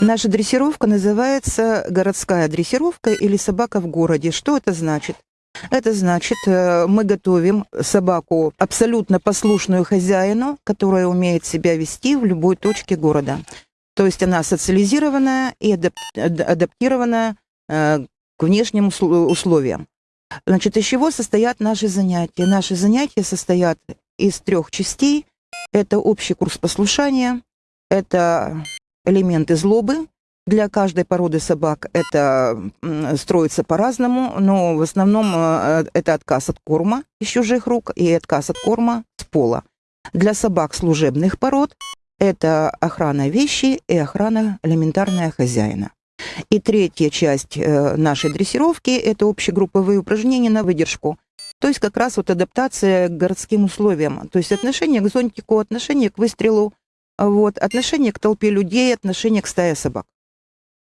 Наша дрессировка называется городская дрессировка или собака в городе. Что это значит? Это значит, э, мы готовим собаку абсолютно послушную хозяину, которая умеет себя вести в любой точке города. То есть она социализированная и адаптированная э, к внешним условиям. Значит, из чего состоят наши занятия? Наши занятия состоят из трех частей. Это общий курс послушания, это элементы злобы. Для каждой породы собак это строится по-разному, но в основном э, это отказ от корма из чужих рук и отказ от корма с пола. Для собак служебных пород это охрана вещи и охрана элементарная хозяина. И третья часть э, нашей дрессировки – это общегрупповые упражнения на выдержку. То есть как раз вот адаптация к городским условиям. То есть отношение к зонтику, отношение к выстрелу, вот, отношение к толпе людей, отношение к стае собак.